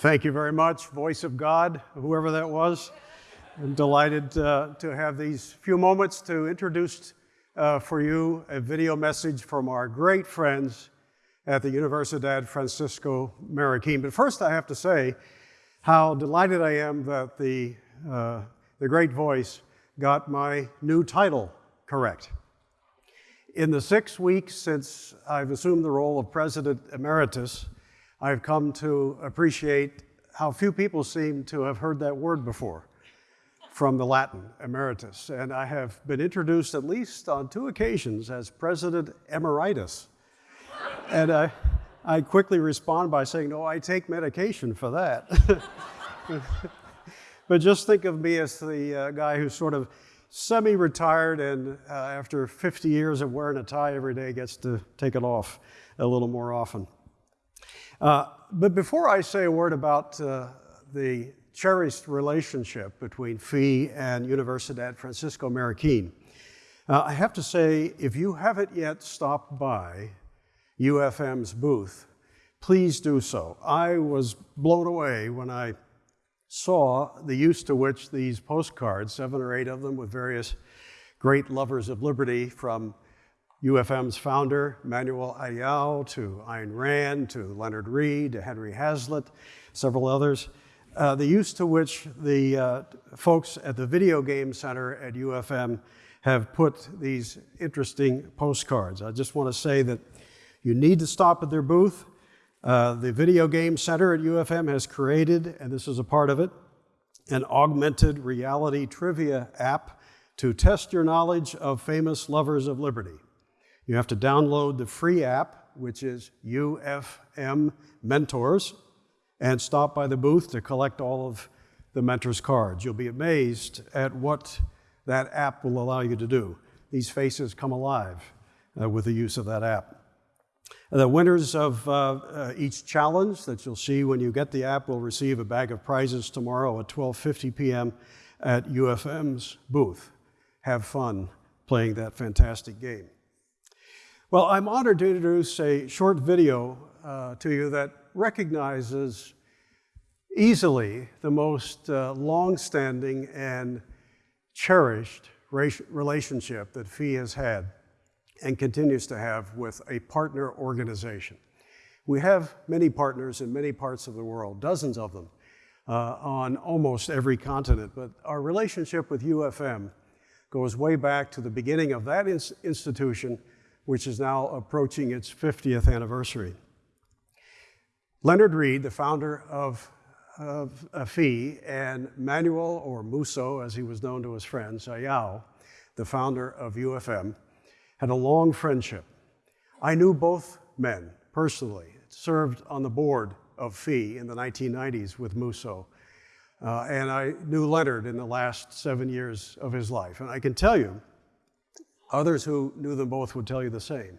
Thank you very much, voice of God, whoever that was. I'm delighted uh, to have these few moments to introduce uh, for you a video message from our great friends at the Universidad Francisco Marroquin. But first, I have to say how delighted I am that the, uh, the great voice got my new title correct. In the six weeks since I've assumed the role of President Emeritus, I've come to appreciate how few people seem to have heard that word before from the Latin, emeritus. And I have been introduced at least on two occasions as President Emeritus. and I, I quickly respond by saying, no, I take medication for that. but just think of me as the uh, guy who's sort of semi-retired and uh, after 50 years of wearing a tie every day gets to take it off a little more often. Uh, but before I say a word about uh, the cherished relationship between FEE and Universidad Francisco Marroquin, uh, I have to say, if you haven't yet stopped by UFM's booth, please do so. I was blown away when I saw the use to which these postcards, seven or eight of them with various great lovers of liberty from UFM's founder, Manuel Ayau, to Ayn Rand, to Leonard Read, to Henry Hazlitt, several others, uh, the use to which the uh, folks at the Video Game Center at UFM have put these interesting postcards. I just want to say that you need to stop at their booth. Uh, the Video Game Center at UFM has created, and this is a part of it, an augmented reality trivia app to test your knowledge of famous lovers of liberty. You have to download the free app, which is UFM Mentors, and stop by the booth to collect all of the mentors' cards. You'll be amazed at what that app will allow you to do. These faces come alive uh, with the use of that app. The winners of uh, uh, each challenge that you'll see when you get the app will receive a bag of prizes tomorrow at 12.50 p.m. at UFM's booth. Have fun playing that fantastic game. Well, I'm honored to introduce a short video uh, to you that recognizes easily the most uh, long-standing and cherished relationship that FEE has had and continues to have with a partner organization. We have many partners in many parts of the world, dozens of them, uh, on almost every continent, but our relationship with UFM goes way back to the beginning of that ins institution which is now approaching its 50th anniversary. Leonard Read, the founder of, of FEE, and Manuel, or Muso, as he was known to his friends, Ayau, the founder of UFM, had a long friendship. I knew both men personally, served on the board of FEE in the 1990s with Muso, uh, and I knew Leonard in the last seven years of his life. And I can tell you Others who knew them both would tell you the same,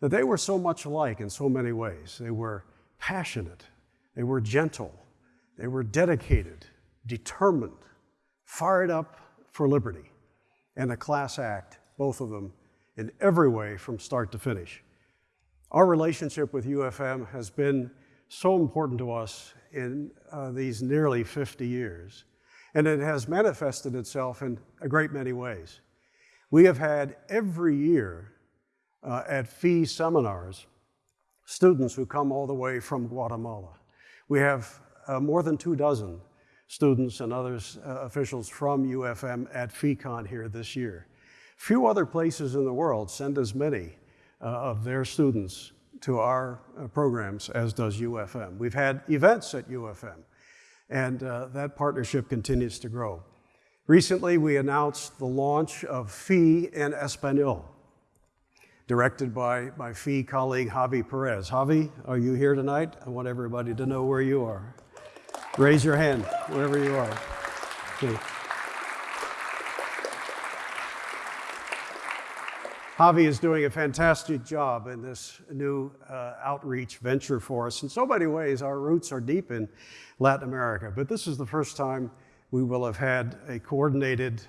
that they were so much alike in so many ways. They were passionate, they were gentle, they were dedicated, determined, fired up for liberty, and a class act, both of them, in every way from start to finish. Our relationship with UFM has been so important to us in uh, these nearly 50 years, and it has manifested itself in a great many ways. We have had every year uh, at FEE seminars students who come all the way from Guatemala. We have uh, more than two dozen students and others uh, officials from UFM at FEEcon here this year. Few other places in the world send as many uh, of their students to our uh, programs as does UFM. We've had events at UFM, and uh, that partnership continues to grow. Recently, we announced the launch of FEE en Espanol, directed by my FEE colleague, Javi Perez. Javi, are you here tonight? I want everybody to know where you are. Raise your hand, wherever you are. Okay. Javi is doing a fantastic job in this new uh, outreach venture for us. In so many ways, our roots are deep in Latin America, but this is the first time we will have had a coordinated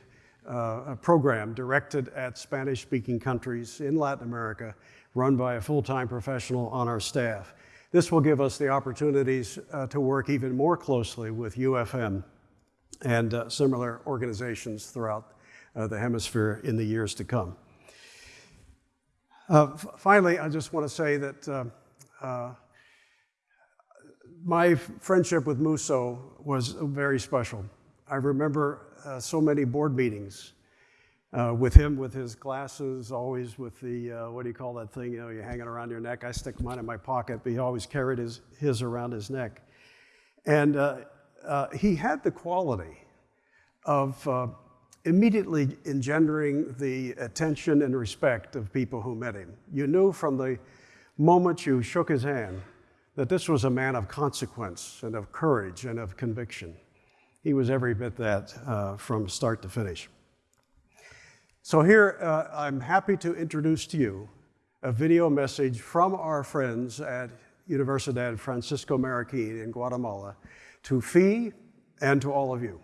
uh, program directed at Spanish-speaking countries in Latin America, run by a full-time professional on our staff. this will give us the opportunities uh, to work even more closely with UFM and uh, similar organizations throughout uh, the hemisphere in the years to come. Uh, finally, I just want to say that uh, my friendship with Muso was very special. I remember uh, so many board meetings uh, with him with his glasses, always with the, uh, what do you call that thing, you know, you hang it around your neck. I stick mine in my pocket, but he always carried his, his around his neck. And he had the quality of immediately engendering the attention and respect of people who met him. You knew from the moment you shook his hand that this was a man of consequence and of courage and of conviction. He was every bit that uh, from start to finish. So here, uh, I'm happy to introduce to you a video message from our friends at Universidad Francisco Marroquin in Guatemala to FEE and to all of you.